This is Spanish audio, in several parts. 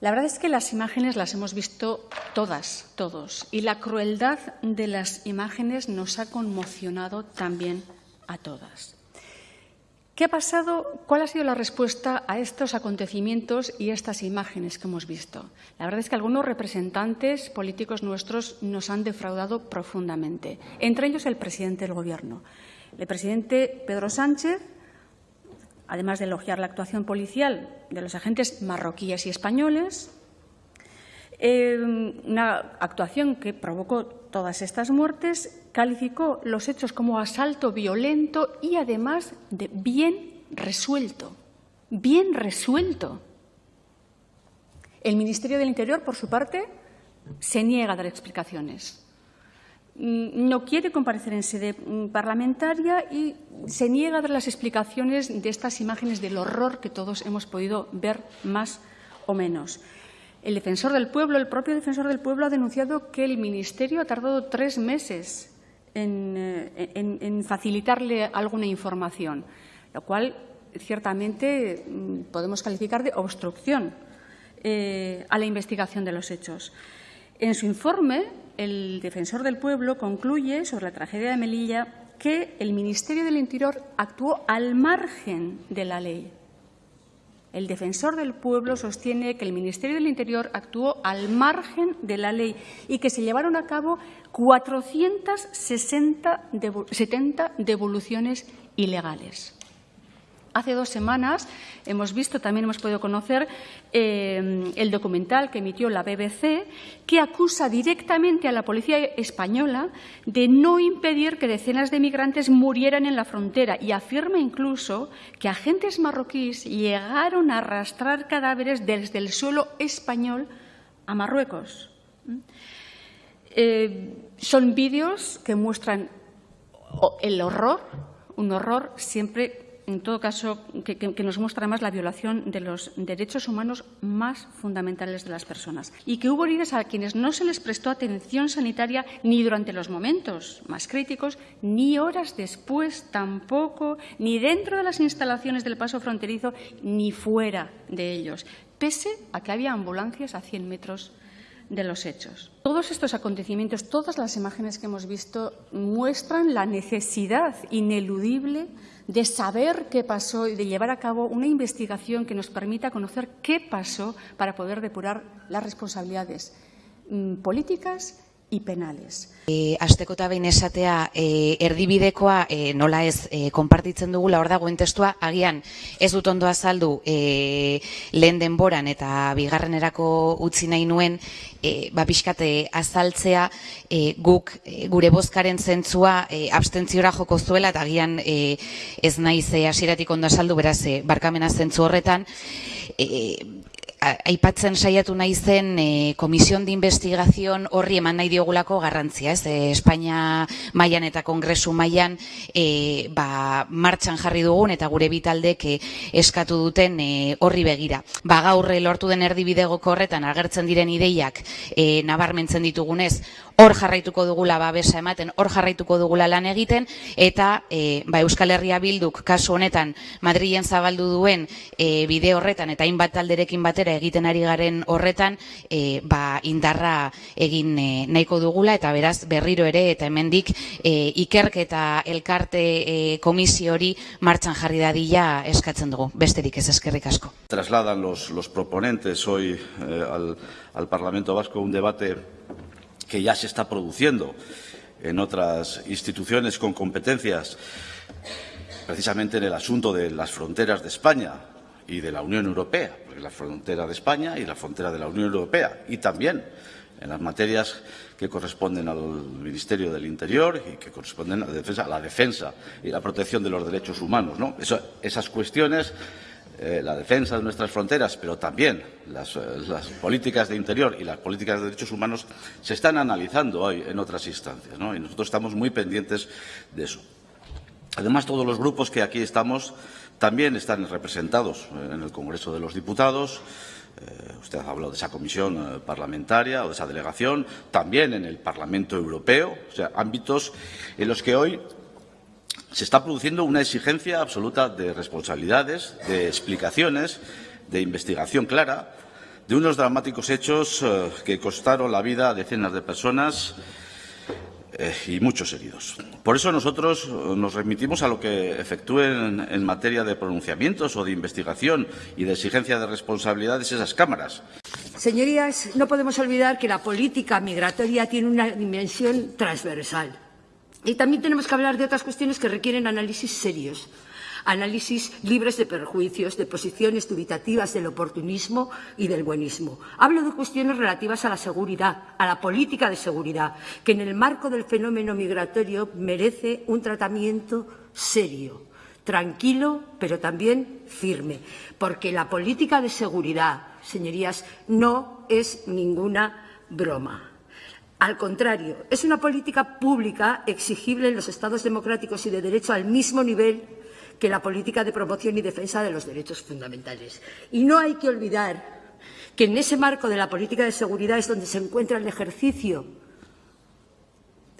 La verdad es que las imágenes las hemos visto todas, todos, y la crueldad de las imágenes nos ha conmocionado también a todas. ¿Qué ha pasado? ¿Cuál ha sido la respuesta a estos acontecimientos y estas imágenes que hemos visto? La verdad es que algunos representantes políticos nuestros nos han defraudado profundamente, entre ellos el presidente del Gobierno. El presidente Pedro Sánchez además de elogiar la actuación policial de los agentes marroquíes y españoles, eh, una actuación que provocó todas estas muertes, calificó los hechos como asalto violento y además de bien resuelto, bien resuelto. El Ministerio del Interior, por su parte, se niega a dar explicaciones. Mm, no quiere comparecer en sede mm, parlamentaria y se niega a dar las explicaciones de estas imágenes del horror que todos hemos podido ver más o menos. El defensor del pueblo, el propio defensor del pueblo, ha denunciado que el Ministerio ha tardado tres meses en, eh, facilitarle alguna información, lo cual ciertamente mm, podemos calificar de obstrucción eh, a la investigación de los hechos. En su informe, el defensor del pueblo concluye sobre la tragedia de Melilla que el Ministerio del Interior actuó al margen de la ley. El defensor del pueblo sostiene que el Ministerio del Interior actuó al margen de la ley y que se llevaron a cabo 470 devoluciones ilegales. Hace dos semanas hemos visto, también hemos podido conocer eh, el documental que emitió la BBC, que acusa directamente a la policía española de no impedir que decenas de migrantes murieran en la frontera y afirma incluso que agentes marroquíes llegaron a arrastrar cadáveres desde el suelo español a Marruecos. Eh, son vídeos que muestran el horror, un horror siempre en todo caso, que, nos muestra más la violación de los derechos humanos más fundamentales de las personas. Y que hubo heridas a quienes no se les prestó atención sanitaria ni durante los momentos más críticos, ni horas después tampoco, ni dentro de las instalaciones del paso fronterizo, ni fuera de ellos, pese a que había ambulancias a 100 metros de los hechos. Todos estos acontecimientos, todas las imágenes que hemos visto muestran la necesidad ineludible de saber qué pasó y de llevar a cabo una investigación que nos permita conocer qué pasó para poder depurar las responsabilidades mm, políticas y penales. E, Azteko eta behin esatea e, erdibidekoa e, nola ez e, konpartitzen dugula hor dagoen testua, agian ez dut ondo azaldu e, lehen denboran eta bigarrenerako utzi nahi nuen e, ba, pixkate azaltzea e, guk e, gure bozkaren zentzua e, abstentziora joko zuela eta agian e, ez naiz e, asiratik ondo azaldu beraz e, barkamena zentzu horretan e, aipatzen saiatu nahi zen e, Komisión de Investigación horri eman nahi diogulako garrantzia, ez? E, Espainia mailan eta Kongresu mailan e, ba, martxan jarri dugun eta gure bitaldek e, eskatu duten e, horri begira. Ba, gaurre lortu den erdibidegoko horretan agertzen diren ideiak e, nabarmentzen ditugunez, hor jarraituko dugula babesa ematen, hor jarraituko dugula lan egiten, eta e, ba, Euskal Herria Bilduk kasu honetan Madrilen zabaldu duen e, bide horretan eta hainbat talderekin batera egiten ari garen horretan e, ba, indarra egin e, nahiko dugula eta beraz berriro ere eta hemendik e, ikerketa elkarte e, komisio hori martxan jarri dadila eskatzen dugu. Besterik ez eskerrik asko. Trasladan los, los proponentes hoy eh, al, al Parlamento Vasco un debate que ya se está produciendo en otras instituciones con competencias, precisamente en el asunto de las fronteras de España y de la Unión Europea, porque la frontera de España y la frontera de la Unión Europea, y también en las materias que corresponden al Ministerio del Interior y que corresponden a la defensa, a la defensa y la protección de los derechos humanos. ¿no? Esas cuestiones la defensa de nuestras fronteras, pero también las, eh, las, políticas de interior y las políticas de derechos humanos se están analizando hoy en otras instancias, ¿no? y nosotros estamos muy pendientes de eso. Además, todos los grupos que aquí estamos también están representados en el Congreso de los Diputados. Eh, usted ha hablado de esa comisión eh, parlamentaria o de esa delegación, también en el Parlamento Europeo, o sea, ámbitos en los que hoy se está produciendo una exigencia absoluta de responsabilidades, de explicaciones, de investigación clara, de unos dramáticos hechos eh, que costaron la vida a decenas de personas eh, y muchos heridos. Por eso nosotros nos remitimos a lo que efectúen en materia de pronunciamientos o de investigación y de exigencia de responsabilidades esas cámaras. Señorías, no podemos olvidar que la política migratoria tiene una dimensión transversal. Y también tenemos que hablar de otras cuestiones que requieren análisis serios análisis libres de perjuicios, de posiciones dubitativas del oportunismo y del buenismo. Hablo de cuestiones relativas a la seguridad, a la política de seguridad, que en el marco del fenómeno migratorio merece un tratamiento serio, tranquilo, pero también firme, porque la política de seguridad, señorías, no es ninguna broma. Al contrario, es una política pública exigible en los Estados democráticos y de derecho al mismo nivel que la política de promoción y defensa de los derechos fundamentales. Y no hay que olvidar que en ese marco de la política de seguridad es donde se encuentra el ejercicio,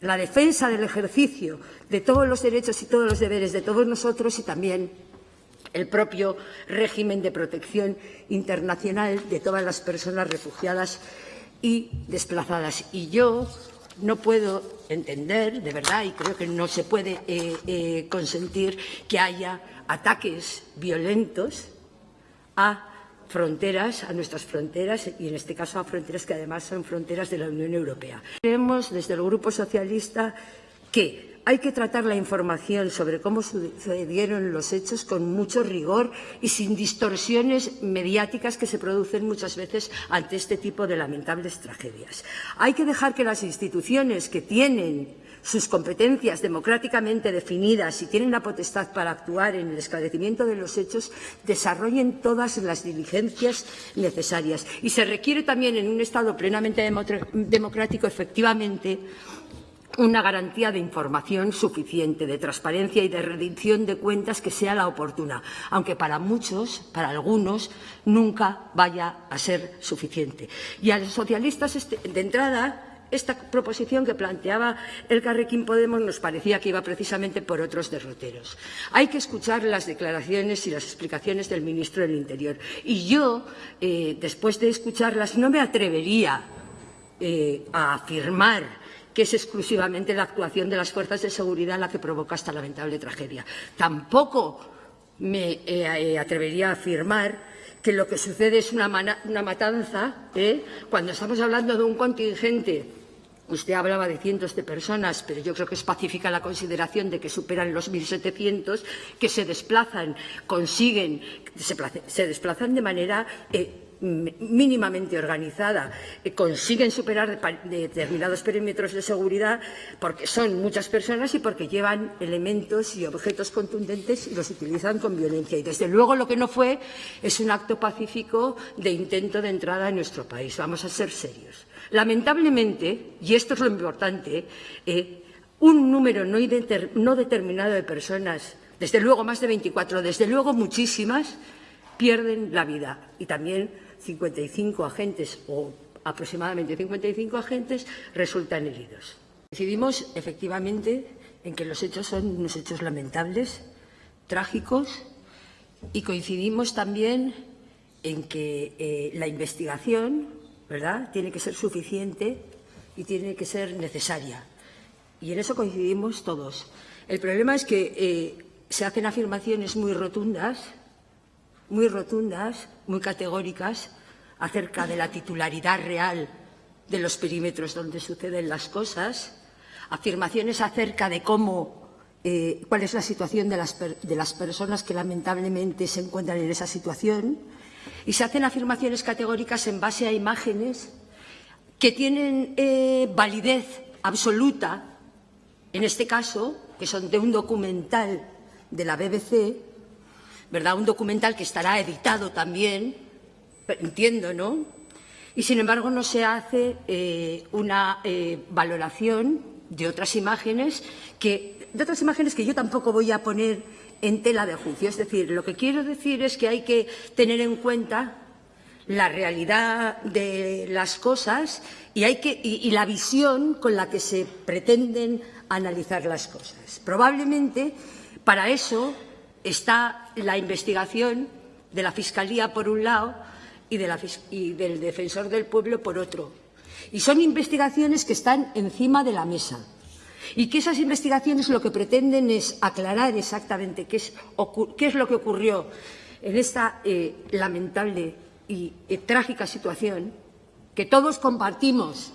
la defensa del ejercicio de todos los derechos y todos los deberes de todos nosotros y también el propio régimen de protección internacional de todas las personas refugiadas y desplazadas. Y yo no puedo entender, de verdad, y creo que no se puede eh, eh, consentir que haya ataques violentos a fronteras, a nuestras fronteras y en este caso a fronteras que además son fronteras de la Unión Europea. Creemos desde el Grupo Socialista que hay que tratar la información sobre cómo sucedieron los hechos con mucho rigor y sin distorsiones mediáticas que se producen muchas veces ante este tipo de lamentables tragedias. Hay que dejar que las instituciones que tienen sus competencias democráticamente definidas y tienen la potestad para actuar en el esclarecimiento de los hechos, desarrollen todas las diligencias necesarias. Y se requiere también en un Estado plenamente democrático, efectivamente, una garantía de información suficiente, de transparencia y de rendición de cuentas que sea la oportuna, aunque para muchos, para algunos, nunca vaya a ser suficiente. Y a los socialistas, este, de entrada, esta proposición que planteaba el Carrequín Podemos nos parecía que iba precisamente por otros derroteros. Hay que escuchar las declaraciones y las explicaciones del ministro del Interior. Y yo, eh, después de escucharlas, no me atrevería eh, a afirmar que es exclusivamente la actuación de las fuerzas de seguridad la que provoca esta lamentable tragedia. Tampoco me eh, eh, atrevería a afirmar que lo que sucede es una, matanza, ¿eh? cuando estamos hablando de un contingente Usted hablaba de cientos de personas, pero yo creo que es pacífica la consideración de que superan los 1.700, que se desplazan, consiguen, se, desplazan de manera mínimamente organizada eh, consiguen superar determinados perímetros de seguridad porque son muchas personas y porque llevan elementos y objetos contundentes y los utilizan con violencia. Y desde luego lo que no fue es un acto pacífico de intento de entrada en nuestro país. Vamos a ser serios. Lamentablemente, y esto es lo importante, eh, un número no, no determinado de personas, desde luego más de 24, desde luego muchísimas, pierden la vida y también 55 agentes o aproximadamente 55 agentes resultan heridos. Decidimos efectivamente en que los hechos son unos hechos lamentables, trágicos, y coincidimos también en que eh, la investigación ¿verdad? tiene que ser suficiente y tiene que ser necesaria. Y en eso coincidimos todos. El problema es que eh, se hacen afirmaciones muy rotundas muy rotundas, muy categóricas, acerca de la titularidad real de los perímetros donde suceden las cosas, afirmaciones acerca de cómo, eh, cuál es la situación de las, personas que lamentablemente se encuentran en esa situación, y se hacen afirmaciones categóricas en base a imágenes que tienen eh, validez absoluta, en este caso, que son de un documental de la BBC, ¿verdad? Un documental que estará editado también, entiendo, ¿no? Y sin embargo no se hace eh, una eh, valoración de otras imágenes que de otras imágenes que yo tampoco voy a poner en tela de juicio. Es decir, lo que quiero decir es que hay que tener en cuenta la realidad de las cosas y, hay que, y la visión con la que se pretenden analizar las cosas. Probablemente para eso está la investigación de la Fiscalía, por un lado, y, del defensor del pueblo por otro. Y son investigaciones que están encima de la mesa. Y que esas investigaciones lo que pretenden es aclarar exactamente qué es, lo que ocurrió en esta eh, lamentable y eh, trágica situación que todos compartimos,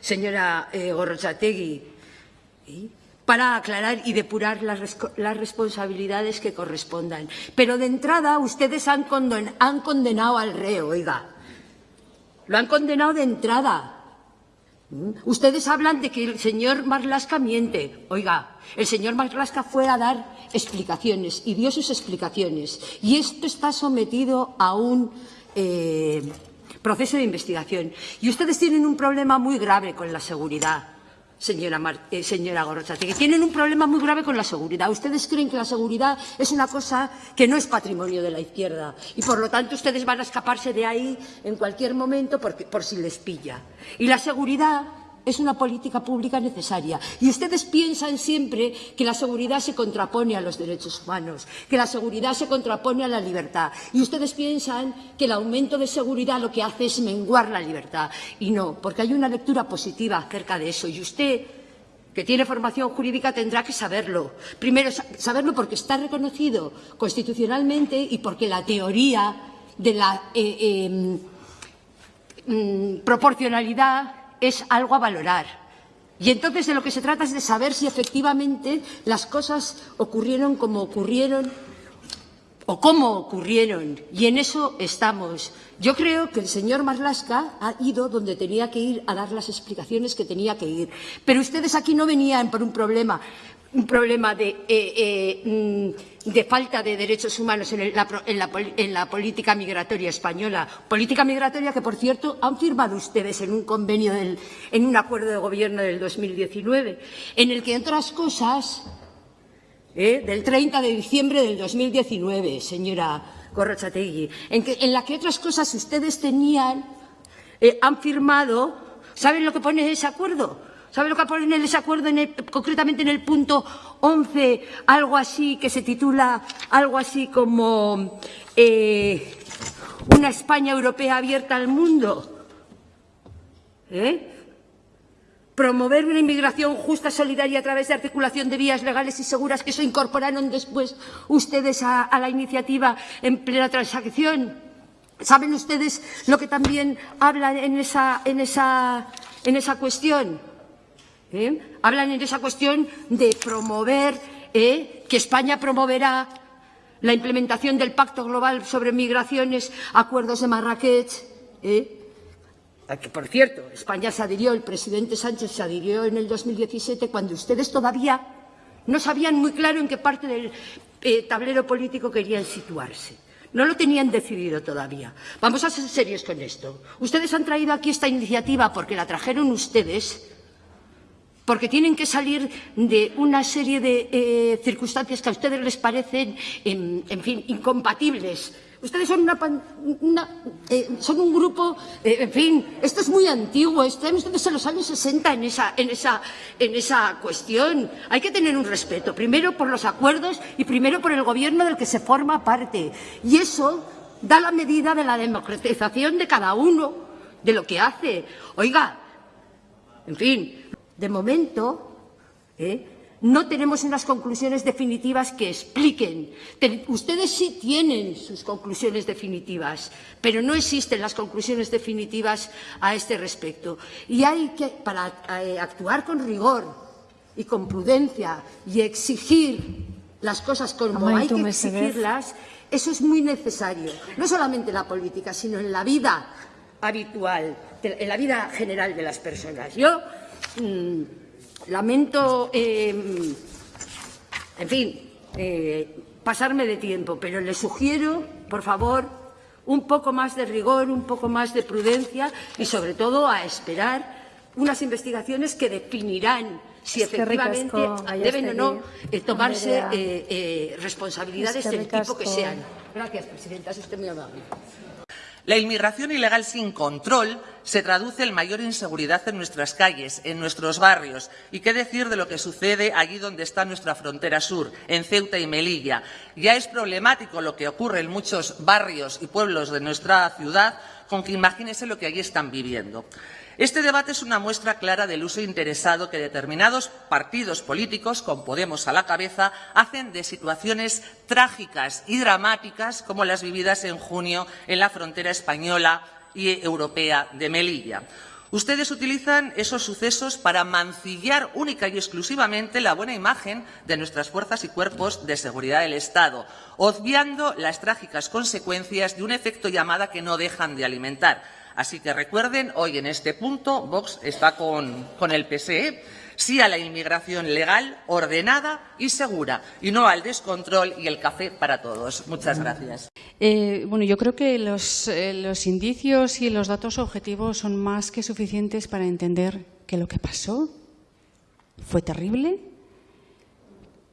señora eh, Gorrochategui. Para aclarar y depurar las, responsabilidades que correspondan. Pero de entrada ustedes han condenado al reo, oiga. Lo han condenado de entrada. ¿Mm? Ustedes hablan de que el señor Marlasca miente. Oiga, el señor Marlasca fue a dar explicaciones y dio sus explicaciones. Y esto está sometido a un eh, proceso de investigación. Y ustedes tienen un problema muy grave con la seguridad señora, Mar, eh, señora que Tienen un problema muy grave con la seguridad. Ustedes creen que la seguridad es una cosa que no es patrimonio de la izquierda y, por lo tanto, ustedes van a escaparse de ahí en cualquier momento por si les pilla. Y la seguridad es una política pública necesaria. Y ustedes piensan siempre que la seguridad se contrapone a los derechos humanos, que la seguridad se contrapone a la libertad. Y ustedes piensan que el aumento de seguridad lo que hace es menguar la libertad. Y no, porque hay una lectura positiva acerca de eso. Y usted, que tiene formación jurídica, tendrá que saberlo. Primero, saberlo porque está reconocido constitucionalmente y porque la teoría de la eh, eh, mm, proporcionalidad es algo a valorar. Y entonces de lo que se trata es de saber si efectivamente las cosas ocurrieron como ocurrieron o cómo ocurrieron. Y en eso estamos. Yo creo que el señor Marlasca ha ido donde tenía que ir a dar las explicaciones que tenía que ir. Pero ustedes aquí no venían por un problema un problema de, eh, eh, mm, de, falta de derechos humanos en, la, en, la, en, la, política migratoria española. Política migratoria que, por cierto, han firmado ustedes en un convenio, del, en un acuerdo de gobierno del 2019, en el que, entre otras cosas, eh, del 30 de diciembre del 2019, señora Corrochategui, en, que, en la que otras cosas ustedes tenían, eh, han firmado, ¿saben lo que pone ese acuerdo? ¿Sabe lo que pone en ese acuerdo, en el, concretamente en el punto 11, algo así que se titula, algo así como eh, una España europea abierta al mundo? ¿Eh? Promover una inmigración justa, solidaria a través de articulación de vías legales y seguras, que eso incorporaron después ustedes a, la iniciativa en plena transacción. ¿Saben ustedes lo que también habla en esa cuestión? ¿Eh? Hablan en esa cuestión de promover, ¿eh? que España promoverá la implementación del Pacto Global sobre Migraciones, acuerdos de Marrakech. ¿eh? Que, por cierto, España se adhirió, el presidente Sánchez se adhirió en el 2017 cuando ustedes todavía no sabían muy claro en qué parte del eh, tablero político querían situarse. No lo tenían decidido todavía. Vamos a ser serios con esto. Ustedes han traído aquí esta iniciativa porque la trajeron ustedes porque tienen que salir de una serie de eh, circunstancias que a ustedes les parecen, en, en fin, incompatibles. Ustedes son, una, una, eh, un grupo, eh, en fin, esto es muy antiguo, están ustedes en los años 60 en esa, en, esa, en esa cuestión. Hay que tener un respeto, primero por los acuerdos y primero por el gobierno del que se forma parte. Y eso da la medida de la democratización de cada uno, de lo que hace. Oiga, en fin, de momento, ¿eh? no tenemos unas conclusiones definitivas que expliquen. Ustedes sí tienen sus conclusiones definitivas, pero no existen las conclusiones definitivas a este respecto. Y hay que, para eh, actuar con rigor y con prudencia y exigir las cosas como hay que exigirlas, eso es muy necesario, no solamente en la política, sino en la vida habitual, en la vida general de las personas. Yo Mm, lamento, eh, en fin, eh, pasarme de tiempo, pero le sugiero, por favor, un poco más de rigor, un poco más de prudencia y, sobre todo, a esperar unas investigaciones que definirán si efectivamente deben o no eh, tomarse eh, eh, responsabilidades del tipo que sean. Gracias, Presidenta. Es usted muy amable. La inmigración ilegal sin control se traduce en mayor inseguridad en nuestras calles, en nuestros barrios. ¿Y qué decir de lo que sucede allí donde está nuestra frontera sur, en Ceuta y Melilla? Ya es problemático lo que ocurre en muchos barrios y pueblos de nuestra ciudad, con que imagínense lo que allí están viviendo. Este debate es una muestra clara del uso interesado que determinados partidos políticos, con Podemos a la cabeza, hacen de situaciones trágicas y dramáticas como las vividas en junio en la frontera española y europea de Melilla. Ustedes utilizan esos sucesos para mancillar única y exclusivamente la buena imagen de nuestras fuerzas y cuerpos de seguridad del Estado, obviando las trágicas consecuencias de un efecto llamada que no dejan de alimentar Así que recuerden, hoy en este punto Vox está con, con el PSE, sí a la inmigración legal, ordenada y segura, y no al descontrol y el café para todos. Muchas gracias. Eh, bueno, yo creo que los, eh, los indicios y los datos objetivos son más que suficientes para entender que lo que pasó fue terrible,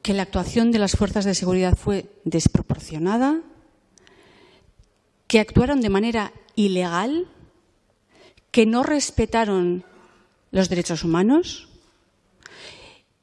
que la actuación de las fuerzas de seguridad fue desproporcionada, que actuaron de manera ilegal que no respetaron los derechos humanos.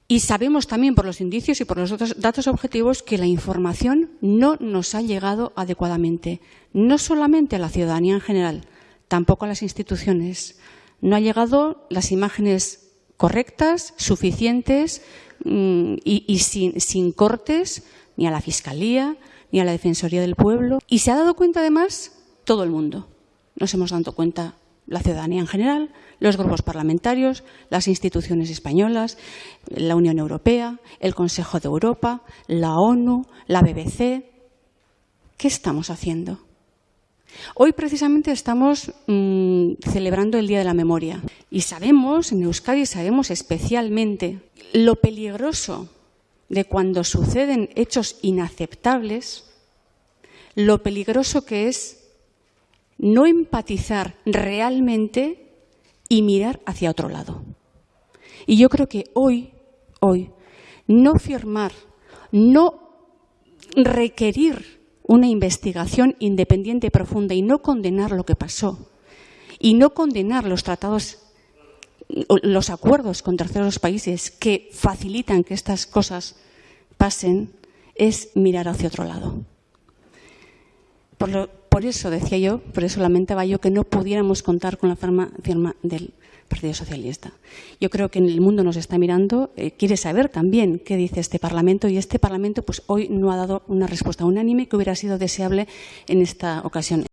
Y sabemos también por los indicios y por los otros datos objetivos que la información no nos ha llegado adecuadamente, no solamente a la ciudadanía en general, tampoco a las instituciones. No ha llegado las imágenes correctas, suficientes mm, y, sin, sin cortes ni a la Fiscalía ni a la Defensoría del Pueblo. Y se ha dado cuenta además todo el mundo. Nos hemos dado cuenta la ciudadanía en general, los grupos parlamentarios, las instituciones españolas, la Unión Europea, el Consejo de Europa, la ONU, la BBC. ¿Qué estamos haciendo? Hoy precisamente estamos mmm, celebrando el Día de la Memoria y sabemos, en Euskadi sabemos especialmente lo peligroso de cuando suceden hechos inaceptables, lo peligroso que es no empatizar realmente y mirar hacia otro lado. Y yo creo que hoy, hoy, no firmar, no requerir una investigación independiente y profunda y no condenar lo que pasó y no condenar los tratados, los acuerdos con terceros países que facilitan que estas cosas pasen, es mirar hacia otro lado. Por lo, por eso decía yo, por eso lamentaba yo que no pudiéramos contar con la firma, del Partido Socialista. Yo creo que el mundo nos está mirando, eh, quiere saber también qué dice este Parlamento y este Parlamento pues hoy no ha dado una respuesta unánime que hubiera sido deseable en esta ocasión.